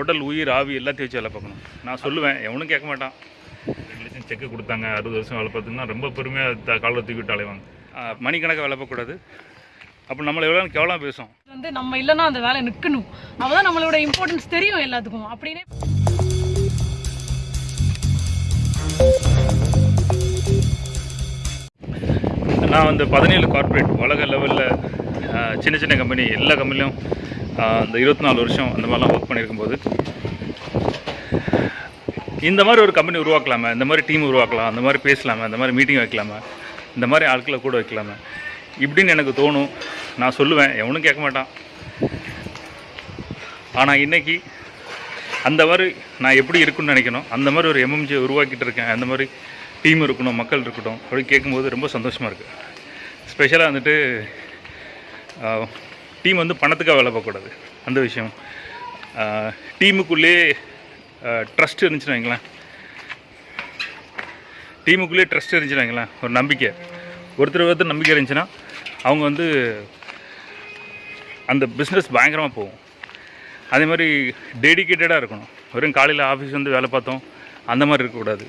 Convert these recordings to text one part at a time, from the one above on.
உடல் உயிர் ஆவி எல்லாத்தையும் வச்சு வேலை பார்க்கணும். நான் சொல்லுவேன் எவனும் கேட்க மாட்டான். ரெண்டு லட்சம் செக்கு கொடுத்தாங்க அறுபது வருஷம் வேலை பார்த்தீங்கன்னா ரொம்ப பெருமையாக காலை தூக்கி விட்டு அலைவாங்க. மணிக்கணக்காக வேலை பார்க்கக்கூடாது. அப்போ நம்மளை எவ்வளோ கேவலம் பேசும்? வந்து நம்ம இல்லைன்னா அந்த வேலை நிற்கணும். அப்பதான் நம்மளோட இம்பார்ட்டன்ஸ் தெரியும் எல்லாத்துக்கும். அப்படின்னே நான் வந்து பதினேழு கார்ப்பரேட் உலக லெவலில் சின்ன சின்ன கம்பெனி எல்லா கம்பெனிலும் அந்த இருபத்தி நாலு வருஷம் அந்த மாதிரிலாம் ஒர்க் பண்ணியிருக்கும்போது இந்த மாதிரி ஒரு கம்பெனி உருவாக்கலாமா இந்த மாதிரி டீம் உருவாக்கலாம் அந்த மாதிரி பேசலாமா இந்த மாதிரி மீட்டிங் வைக்கலாமா இந்த மாதிரி ஆட்களை கூட வைக்கலாமே. இப்படின்னு எனக்கு தோணும். நான் சொல்லுவேன் எவனும் கேட்க மாட்டான். ஆனால் இன்னைக்கு அந்த மாதிரி நான் எப்படி இருக்குன்னு நினைக்கணும். அந்த மாதிரி ஒரு எம்எம்ஜி உருவாக்கிட்டு இருக்கேன். அந்த மாதிரி டீம் இருக்கணும் மக்கள் இருக்கட்டும் அப்படி கேட்கும்போது ரொம்ப சந்தோஷமாக இருக்குது ஸ்பெஷலாக வந்துட்டு டீம் வந்து பணத்துக்காக வேலை பார்க்கக்கூடாது. அந்த விஷயம். டீமுக்குள்ளேயே ட்ரஸ்ட் இருந்துச்சுன்னு வைங்களேன். டீமுக்குள்ளேயே ட்ரஸ்ட் இருந்துச்சுன்னு வைங்களேன். ஒரு நம்பிக்கை. ஒருத்தர் ஒருத்தர் நம்பிக்கை இருந்துச்சுன்னா அவங்க வந்து அந்த பிஸ்னஸ் பயங்கரமாக போகும். அதே மாதிரி டெடிக்கேட்டடாக இருக்கணும். வெறும் காலையில் ஆஃபீஸ் வந்து வேலை பார்த்தோம். அந்த மாதிரி இருக்கக்கூடாது.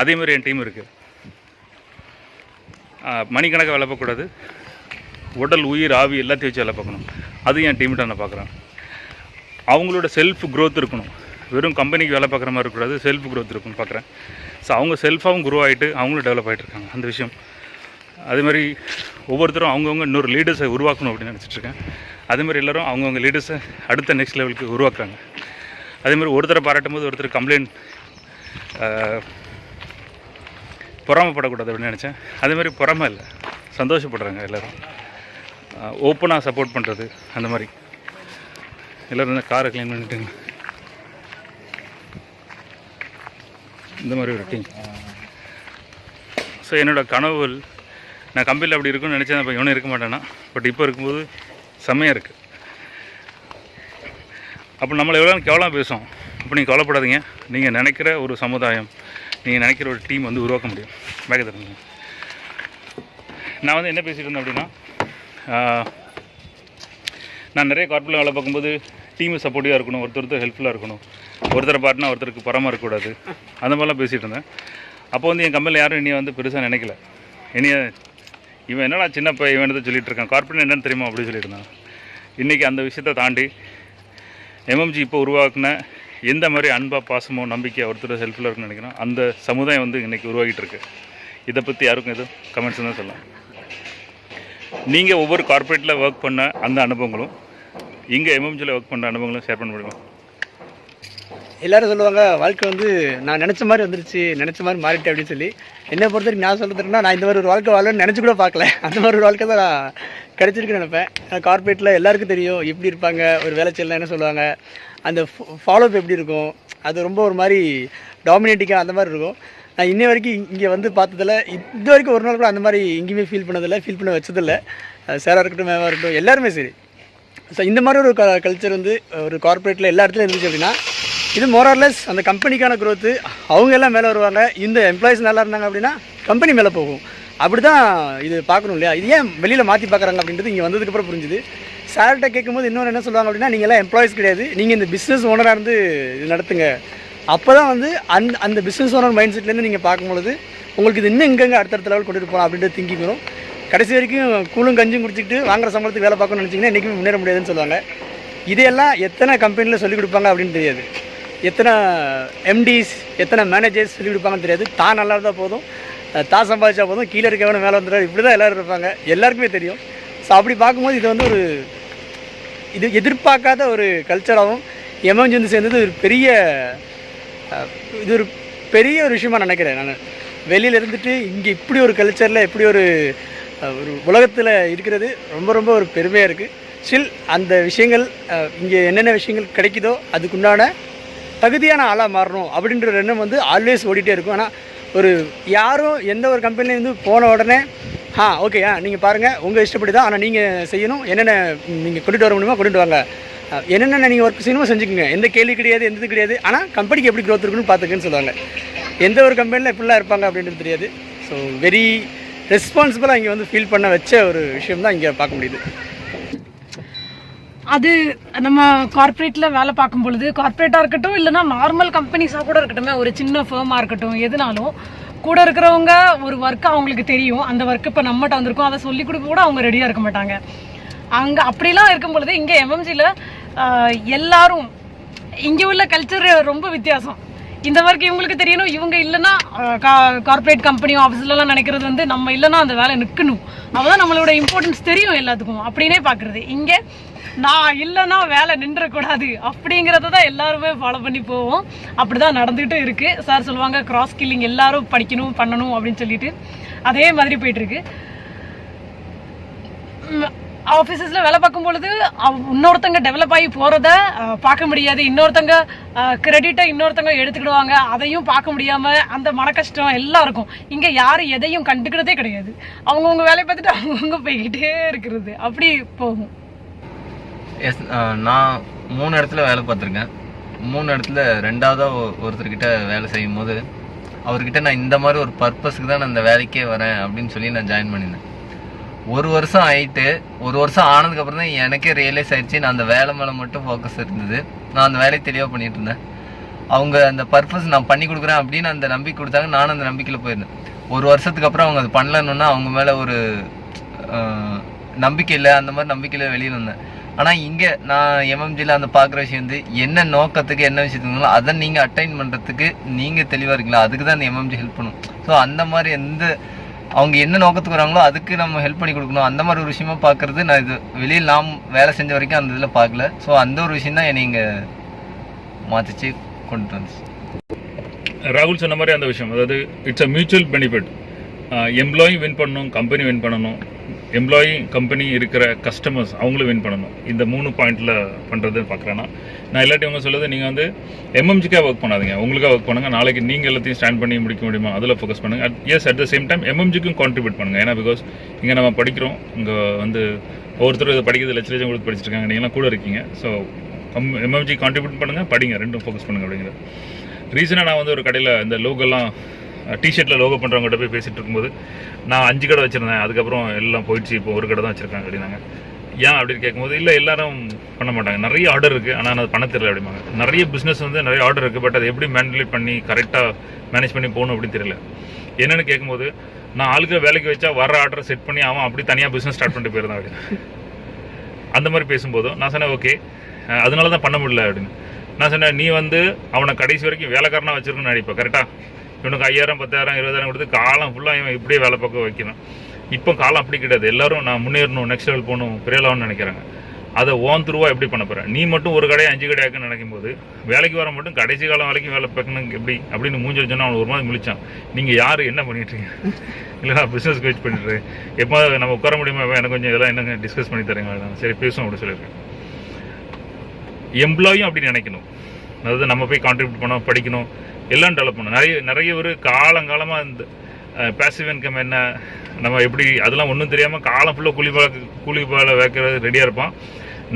அதே மாதிரி என் டீம் இருக்குது மணிக்கணக்காக வேலை பார்க்கக்கூடாது. உடல் உயிர் ஆவி எல்லாத்தையும் வச்சு வேலை பார்க்கணும். அது என் டீம்கிட்ட நான் பார்க்குறேன். அவங்களோட செல்ஃப் க்ரோத் இருக்கணும். வெறும் கம்பெனிக்கு வேலை பார்க்குற மாதிரி இருக்கக்கூடாது செல்ஃப் க்ரோத் இருக்கும்னு பார்க்குறேன். ஸோ அவங்க செல்ஃபாகவும் குரோ ஆகிட்டு அவங்களும் டெவலப் ஆகிட்டு இருக்காங்க. அந்த விஷயம். அதே மாதிரி ஒவ்வொருத்தரும் அவங்கவுங்க இன்னொரு லீடர்ஸை உருவாக்கணும் அப்படின்னு நினச்சிட்ருக்கேன் அதே மாதிரி எல்லோரும் அவங்கவுங்க லீடர்ஸை அடுத்த நெக்ஸ்ட் லெவலுக்கு உருவாக்குறாங்க. அதே மாதிரி ஒருத்தரை பாராட்டும் போது ஒருத்தர் கம்ப்ளைண்ட் பொறாமப்படக்கூடாது அப்படின்னு நினச்சேன். அதே மாதிரி பொறாமை இல்லை. சந்தோஷப்படுறாங்க எல்லோரும். ஓப்பனாக சப்போர்ட் பண்ணுறது அந்த மாதிரி. எல்லோரும் காரை க்ளீன் பண்ணிட்டுங்க. இந்த மாதிரி ஒரு டீம் ஸோ என்னோடய கனவுகள் நான் கம்பியில் அப்படி இருக்கும்னு நினச்சேன் அப்போ இவனும் இருக்க மாட்டேன்னா பட் இப்போ இருக்கும்போது செம்மையாக இருக்குது அப்போ நம்மளை எவ்வளோ கேவலம் பேசும் அப்போ நீங்கள் கவலைப்படாதீங்க. நீங்கள் நினைக்கிற ஒரு சமுதாயம் நீங்கள் நினைக்கிற ஒரு டீம் வந்து உருவாக்க முடியும். பேக்க தருங்க நான் வந்து என்ன பேசிகிட்டு இருந்தேன் அப்படின்னா நான் நிறைய கார்ப்பில் வேலை பார்க்கும்போது டீம் சப்போர்ட்டிவாக இருக்கணும் ஒருத்தர் ஒருத்தர் ஹெல்ப்ஃபுல்லாக இருக்கணும். ஒருத்தரை பாட்டினா ஒருத்தருக்கு பரமாக இருக்கக்கூடாது. அந்த மாதிரிலாம் பேசிகிட்டு இருந்தேன். அப்போ வந்து என் கம்பெனியில் யாரும் என்னைய வந்து பெருசாக நினைக்கல. என்னைய இவன் என்னடா சின்ன பையன் இவன் தான் சொல்லிட்டு இருக்கான்? கார்பரேட் என்னன்னு தெரியுமா? அப்படி சொல்லியிருந்தான் இன்றைக்கி அந்த விஷயத்தை தாண்டி எம்எம்ஜி இப்போ உருவாக்குன எந்த மாதிரி அன்பாக பாசமோ நம்பிக்கை ஒருத்தர் ஹெல்ப்ஃபுல்லாக இருக்குன்னு நினைக்கிறோம் அந்த சமுதாயம் வந்து இன்றைக்கி உருவாகிட்டு இருக்கு. இதை பற்றி யாருக்கும் எதுவும் கமெண்ட்ஸ் தான் சொல்லலாம். நீங்கள் ஒவ்வொரு கார்ப்பரேட்டில் ஒர்க் பண்ண அந்த அனுபவங்களும் இங்கே எம்எம்ஜியில் ஒர்க் பண்ண அனுபவங்களும் ஷேர் பண்ண முடியுமா? எல்லாரும் சொல்லுவாங்க வாழ்க்கை வந்து நான் நினச்ச மாதிரி வந்துருச்சு நினச்ச மாதிரி மாறிட்டேன் அப்படின்னு சொல்லி. என்னை பொறுத்த வரைக்கும் நான் சொல்கிறதுனா நான் இந்த மாதிரி ஒரு வாழ்க்கை வாழணும்னு நினச்சி கூட பார்க்கல. அந்த மாதிரி ஒரு வாழ்க்கை தான் நான் கிடச்சிருக்குன்னு நினைப்பேன். கார்ப்பரேட்டில் எல்லாருக்கும் தெரியும் எப்படி இருப்பாங்க ஒரு வேலை செய்யலாம் என்ன சொல்லுவாங்க அந்த ஃபாலோஅப் எப்படி இருக்கும் அது ரொம்ப ஒரு மாதிரி டாமினேட்டிங்காக அந்த மாதிரி இருக்கும். நான் இன்ன வரைக்கும் இங்கே வந்து பார்த்ததில்ல. இது வரைக்கும் ஒரு நாள் கூட அந்த மாதிரி எங்கேயுமே ஃபீல் பண்ணதில்லை. ஃபீல் பண்ண வச்சதில்லை. சேராக இருக்கட்டும் மேவாக இருக்கட்டும் எல்லாருமே சரி. ஸோ இந்த மாதிரி ஒரு கல்ச்சர் வந்து ஒரு கார்ப்பரேட்டில் எல்லா இடத்துலையும் இருந்துச்சு அப்படின்னா இது மோரார்லெஸ் அந்த கம்பெனிக்கான க்ரோத்து அவங்க எல்லாம் மேலே வருவாங்க. இந்த எம்ப்ளாயிஸ் நல்லா இருந்தாங்க அப்படின்னா கம்பெனி மேலே போகும். அப்படி தான் இது பார்க்கணும் இல்லையா? இது ஏன் வெளியில் மாற்றி பார்க்குறாங்க அப்படின்றது இங்கே வந்ததுக்கப்புறம் புரிஞ்சுது. சார்கிட்ட கேட்கும்போது இன்னொன்று என்ன சொல்லுவாங்க அப்படின்னா நீங்கள் எல்லாம் எம்ப்ளாயிஸ் கிடையாது. நீங்கள் இந்த பிஸ்னஸ் ஓனராக இருந்து இது நடத்துங்க. அப்போ தான் வந்து அந் அந்த பிஸ்னஸ் ஓனர் மைண்ட் செட்லேருந்து நீங்கள் பார்க்கும்பொழுது உங்களுக்கு இது இன்னும் எங்கெங்கே அடுத்தடுத்த லெவல் கொண்டுட்டு போகலாம் அப்படின்ற திங்கிங் வரும் கடைசி வரைக்கும் கூலும் கஞ்சும் குடிச்சிக்கிட்டு வாங்குற சம்பளத்துக்கு வேலை பார்க்கணும்னு நினச்சிங்கன்னா என்றைக்குமே முன்னேற முடியாதுன்னு சொல்லுவாங்க. இதையெல்லாம் எத்தனை கம்பெனியில் சொல்லிக் கொடுப்பாங்க அப்படின்னு தெரியாது. எத்தனை எம்டிஸ் எத்தனை மேனேஜர்ஸ் சொல்லிக் கொடுப்பாங்கன்னு தெரியாது. தான் நல்லா இருந்தால் போதும். தான் சம்பாதிச்சா போதும். கீழே இருக்கவன மேலே வந்துடுறாரு. இப்படி தான் எல்லோரும் இருப்பாங்க. எல்லாருக்குமே தெரியும். ஸோ அப்படி பார்க்கும்போது இது வந்து ஒரு இது எதிர்பார்க்காத ஒரு கல்ச்சராகவும் எமர்ஜென்சி வந்து சேர்ந்தது ஒரு பெரிய இது ஒரு பெரிய ஒரு விஷயமா நினைக்கிறேன் நான். வெளியில் இருந்துட்டு இங்கே இப்படி ஒரு கல்ச்சரில் இப்படி ஒரு ஒரு உலகத்தில் இருக்கிறது ரொம்ப ரொம்ப ஒரு பெருமையாக இருக்குது ஸ்டில் அந்த விஷயங்கள் இங்கே என்னென்ன விஷயங்கள் கிடைக்குதோ அதுக்குண்டான தகுதியான ஆளாக மாறணும் அப்படின்ற ஒரு எண்ணம் வந்து ஆல்வேஸ் ஓடிட்டே இருக்கும். ஆனால் ஒரு யாரும் எந்த ஒரு கம்பெனிலேருந்து போன உடனே ஆ ஓகே ஆ நீங்கள் பாருங்கள் உங்கள் இஷ்டப்படி தான் ஆனால் நீங்கள் செய்யணும். என்னென்ன நீங்கள் கொண்டுட்டு வர முடியுமோ கொண்டுட்டு வாங்க. என்னென்ன நீங்கள் ஒர்க் செய்யணுமோ செஞ்சுக்கோங்க. எந்த கேள்வி கிடையாது எந்த இது கிடையாது ஆனால் கம்பெனிக்கு எப்படி க்ரோத் இருக்குன்னு பார்த்துக்குன்னு சொல்லுவாங்க. எந்த ஒரு கம்பெனியில் எப்படிலாம் இருப்பாங்க அப்படின்றது தெரியாது. ஸோ வெரி ரெஸ்பான்சிபிளாக இங்கே வந்து ஃபீல் பண்ண வச்ச ஒரு விஷயம் தான் இங்கே பார்க்க முடியுது. அது நம்ம கார்ப்பரேட்டில் வேலை பார்க்கும் பொழுது கார்ப்பரேட்டா இருக்கட்டும் இல்லைன்னா நார்மல் கம்பெனிஸாக கூட இருக்கட்டும் ஒரு சின்ன ஃபேமாக இருக்கட்டும் எதுனாலும் கூட இருக்கிறவங்க ஒரு ஒர்க் அவங்களுக்கு தெரியும். அந்த ஒர்க் இப்போ நம்மகிட்ட வந்திருக்கோம். அதை சொல்லி கொடுக்க கூட அவங்க ரெடியாக இருக்க மாட்டாங்க. அங்கே அப்படிலாம் இருக்கும் பொழுது இங்கே எம்எம்சியில் எல்லாரும் இங்கே உள்ள கல்ச்சர் ரொம்ப வித்தியாசம். இந்த வரைக்கும் இவங்களுக்கு தெரியணும் இவங்க இல்லைன்னா கார்ப்பரேட் கம்பெனியும் ஆஃபீஸ்லலாம் நினைக்கிறது வந்து நம்ம இல்லைன்னா அந்த வேலை நிற்கணும். அப்பதான் நம்மளோட இம்பார்ட்டன்ஸ் தெரியும் எல்லாத்துக்கும். அப்படின்னே பார்க்குறது. இங்கே நான் இல்லைன்னா வேலை நின்றக்கூடாது. அப்படிங்கிறத தான் எல்லாருமே ஃபாலோ பண்ணி போவோம். அப்படிதான் நடந்துகிட்டு இருக்குது சார் சொல்லுவாங்க கிராஸ் கில்லிங் எல்லாரும் படிக்கணும் பண்ணணும் அப்படின்னு சொல்லிட்டு. அதே மாதிரி போயிட்டுருக்கு ஆஃபீஸஸில் வேலை பார்க்கும் பொழுது இன்னொருத்தங்க டெவலப் ஆகி போகிறத பார்க்க முடியாது. இன்னொருத்தங்க கிரெடிட்டை இன்னொருத்தங்க எடுத்துக்கிடுவாங்க. அதையும் பார்க்க முடியாமல் அந்த மன கஷ்டம் எல்லாம் இருக்கும். இங்கே யாரும் எதையும் கண்டுக்கிறதே கிடையாது. அவங்கவுங்க வேலையை பார்த்துட்டு அவங்கவுங்க போய்கிட்டே இருக்கிறது. அப்படி போகும். எஸ் நான் மூணு இடத்துல வேலை பார்த்துருக்கேன். மூணு இடத்துல ரெண்டாவதாக ஒருத்தர்கிட்ட வேலை செய்யும் போது அவர்கிட்ட நான் இந்த மாதிரி ஒரு பர்பஸ்க்கு தான் நான் இந்த வேலைக்கே வரேன் அப்படின்னு சொல்லி நான் ஜாயின் பண்ணியிருந்தேன். ஒரு வருஷம் ஆயிட்டு ஒரு வருஷம் ஆனதுக்கு அப்புறம் தான் எனக்கே ரியலைஸ் ஆயிடுச்சு நான் அந்த வேலை மேலே மட்டும் ஃபோக்கஸ் இருந்தது. நான் அந்த வேலையை தெளிவாக பண்ணிட்டு இருந்தேன். அவங்க அந்த பர்பஸ் நான் பண்ணி கொடுக்குறேன் அப்படின்னு அந்த நம்பிக்கை கொடுத்தாங்க. நானும் அந்த நம்பிக்கையில் போயிருந்தேன். ஒரு வருஷத்துக்கு அப்புறம் அவங்க அது பண்ணலன்னா அவங்க மேலே ஒரு நம்பிக்கை இல்லை. அந்த மாதிரி நம்பிக்கையில் வெளியில் வந்தேன் ஆனால் இங்கே நான் எம்எம்ஜியில் அந்த பார்க்குற விஷயம் வந்து என்ன நோக்கத்துக்கு என்ன விஷயத்துங்களோ அதை நீங்கள் அட்டைன் பண்ணுறதுக்கு நீங்கள் தெளிவாக இருக்கீங்களா? அதுக்கு தான் அந்த எம்எம்ஜி ஹெல்ப் பண்ணும். ஸோ அந்த மாதிரி எந்த அவங்க என்ன நோக்கத்துக்கு வராங்களோ அதுக்கு நம்ம ஹெல்ப் பண்ணி கொடுக்கணும். அந்த மாதிரி ஒரு விஷயமா பார்க்கறது நான் இது வெளியில் நாம் வேலை செஞ்ச வரைக்கும் அந்த இதில் பார்க்கல. ஸோ அந்த ஒரு விஷயம் தான் என்னை இங்கே மாற்றிச்சு கொண்டு வந்துச்சு. ராகுல் சொன்ன மாதிரி அந்த விஷயம். அதாவது it's a mutual benefit employee win பண்ணணும் கம்பெனி வின் பண்ணணும். எம்ப்ளாயி கம்பெனி இருக்கிற கஸ்டமர்ஸ் அவங்களும் வின் பண்ணணும். இந்த மூணு பாயிண்ட்டில் பண்ணுறதுன்னு பார்க்குறேன்னா நான் இல்லாட்டி அவங்க சொல்லுது நீங்கள் வந்து எம்எம்ஜிக்காக ஒர்க் பண்ணாதீங்க. உங்களுக்காக ஒர்க் பண்ணுங்கள் நாளைக்கு நீங்கள் எல்லாத்தையும் ஸ்டாண்ட் பண்ணி முடிக்க முடியுமா? அதில் ஃபோக்கஸ் பண்ணுங்க. Yes at the same time எம்எம்ஜிக்கும் contribute பண்ணுங்கள் ஏன்னா பிகாஸ் இங்கே நம்ம படிக்கிறோம். இங்கே வந்து ஒவ்வொருத்தரும் இதை படிக்கிறது லட்ச லட்சம் கொடுத்து படிச்சிருக்காங்க நீங்களாம் கூட இருக்கீங்க. ஸோ எம்எம்ஜி கான்ட்ரிபியூட் பண்ணுங்கள் படிங்க. ரெண்டும் ஃபோக்கஸ் பண்ணுங்க அப்படிங்கிறது. ரீசனாக நான் வந்து ஒரு கடையில் இந்த லோகெல்லாம் டிஷர்ட்டில் லோகோ பண்ணுறவங்ககிட்ட போய் பேசிகிட்டு இருக்கும்போது நான் அஞ்சு கடை வச்சுருந்தேன். அதுக்கப்புறம் எல்லாம் போயிடுச்சு. இப்போ ஒரு கடை தான் வச்சுருக்காங்க அப்படின்னாங்க. ஏன் அப்படின்னு கேட்கும்போது இல்லை எல்லாரும் பண்ண மாட்டாங்க. நிறைய ஆர்டர் இருக்குது ஆனால் அது பண்ண தெரியல அப்படிம்பாங்க. நிறைய பிஸ்னஸ் வந்து நிறைய ஆர்டர் இருக்குது பட் அதை எப்படி மேனிபுலேட் பண்ணி கரெக்டாக மேனேஜ் பண்ணி போகணும் அப்படின்னு தெரியல. என்னென்னு கேட்கும்போது நான் ஆளுக்கு வேலைக்கு வச்சா வர ஆர்டரை செட் பண்ணி அவன் அப்படி தனியாக பிஸ்னஸ் ஸ்டார்ட் பண்ணிட்டு போயிருந்தான் அப்படின்னு. அந்த மாதிரி பேசும்போதும் நான் சொன்னேன் ஓகே அதனால தான் பண்ண முடியல அப்படின்னு. நான் சொன்னேன் நீ வந்து அவனை கடைசி வரைக்கும் வேலைக்காரனாக வச்சிருக்கணும்னு நினைப்ப கரெக்டாக இவனுக்கு ஐயாயிரம் பத்தாயிரம் இருபதாயிரம் கொடுத்து காலம் ஃபுல்லாக இவன் இப்படியே வேலை பார்க்க வைக்கணும். இப்போ காலம் அப்படி கிடையாது. எல்லாரும் நான் முன்னேறணும் நெக்ஸ்ட் லெவல் போகணும் பெரிய நினைக்கிறாங்க. அதை ஓன் த்ரூவா எப்படி பண்ண போகிறேன் நீ மட்டும் ஒரு கடையை அஞ்சு கடையாக்குன்னு நினைக்கும் போது வேலைக்கு வர மட்டும் கடைசி காலம் வரைக்கும் வேலை பார்க்கணும் எப்படி? அப்படின்னு மூஞ்சி வச்சோன்னா அவன் ஒரு மாதிரி முழிச்சான். நீங்கள் யார்? என்ன பண்ணிட்டு இருக்கீங்க? இல்லை நான் பிஸ்னஸ் வெயிட் பண்ணிட்டு எப்போ நம்ம உட்கார முடியுமா? எனக்கு கொஞ்சம் இதெல்லாம் என்னங்க டிஸ்கஸ் பண்ணி தரீங்க சரி பேசும் அப்படின்னு சொல்லியிருக்கேன். எம்ப்ளாயும் அப்படி நினைக்கணும். அதாவது நம்ம போய் கான்ட்ரிபியூட் பண்ணோம் படிக்கணும் எல்லாம் டெவலப் பண்ணணும் நிறைய நிறைய ஒரு காலங்காலமாக இந்த பேசிவ் இன்கம் என்ன நம்ம எப்படி அதெல்லாம் ஒன்றும் தெரியாமல் காலம் ஃபுல்லாக கூலி பால கூலி வேலை வைக்கிறது ரெடியாக இருப்பான்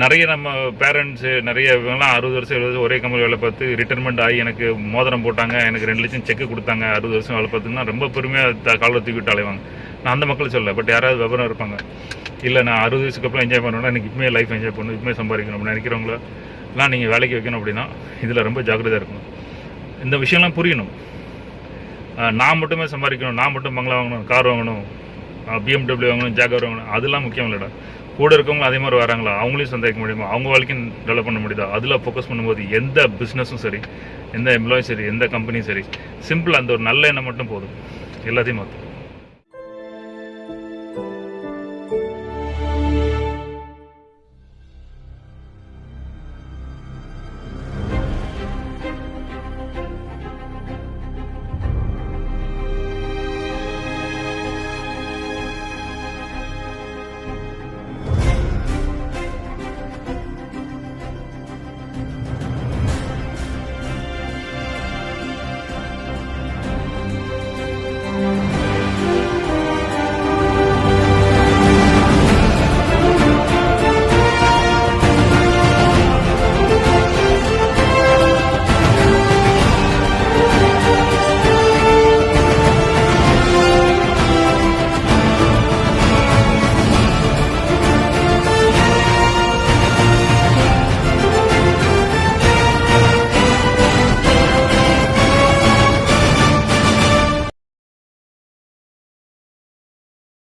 நிறைய நம்ம பேரண்ட்ஸு நிறைய இவங்கெல்லாம் அறுபது வருஷம் எழுபது ஒரே கம்பெனி வேலை பார்த்து ரிட்டைர்மெண்ட் ஆகி எனக்கு மோதிரம் போட்டாங்க எனக்கு ரெண்டு லட்சம் செக்கு கொடுத்தாங்க அறுபது வருஷம் வேலை பார்த்துன்னா ரொம்ப பெருமையாக காலை தூக்கிட்டு அலைவாங்க. நான் அந்த மக்கள் சொல்ல பட் யாராவது விவரம் இருப்பாங்க. இல்லை நான் அறுபது வயசுக்கு அப்புறம் என்ஜாய் பண்ணணும்னா எனக்கு இப்பவுமே லைஃப் என்ஜாய் பண்ணணும் இப்பமே சம்பாதிக்கணும் அப்படின்னு நினைக்கிறவங்கள? எல்லாம் நீங்கள் வேலைக்கு வைக்கணும் அப்படின்னா இதில் ரொம்ப ஜாக்கிரதையாக இருக்கணும். இந்த விஷயம்லாம் புரியணும். நான் மட்டுமே சம்பாதிக்கணும் நான் மட்டும் பங்களா வாங்கணும் கார் வாங்கணும் பிஎம்டபிள்யூ வாங்கணும் ஜாகர் வாங்கணும் அதெல்லாம் முக்கியம் இல்லைடா. கூட இருக்கவங்க அதே மாதிரி வராங்களா? அவங்களையும் சந்தேகிக்க முடியுமா? அவங்க வாழ்க்கையும் டெவலப் பண்ண முடியுதா? அதில் ஃபோக்கஸ் பண்ணும்போது எந்த பிஸ்னஸும் சரி எந்த எம்ப்ளாயும் சரி எந்த கம்பெனியும் சரி சிம்பிள் அந்த ஒரு நல்ல எண்ணம் மட்டும் போதும். எல்லாத்தையும் மாற்றும்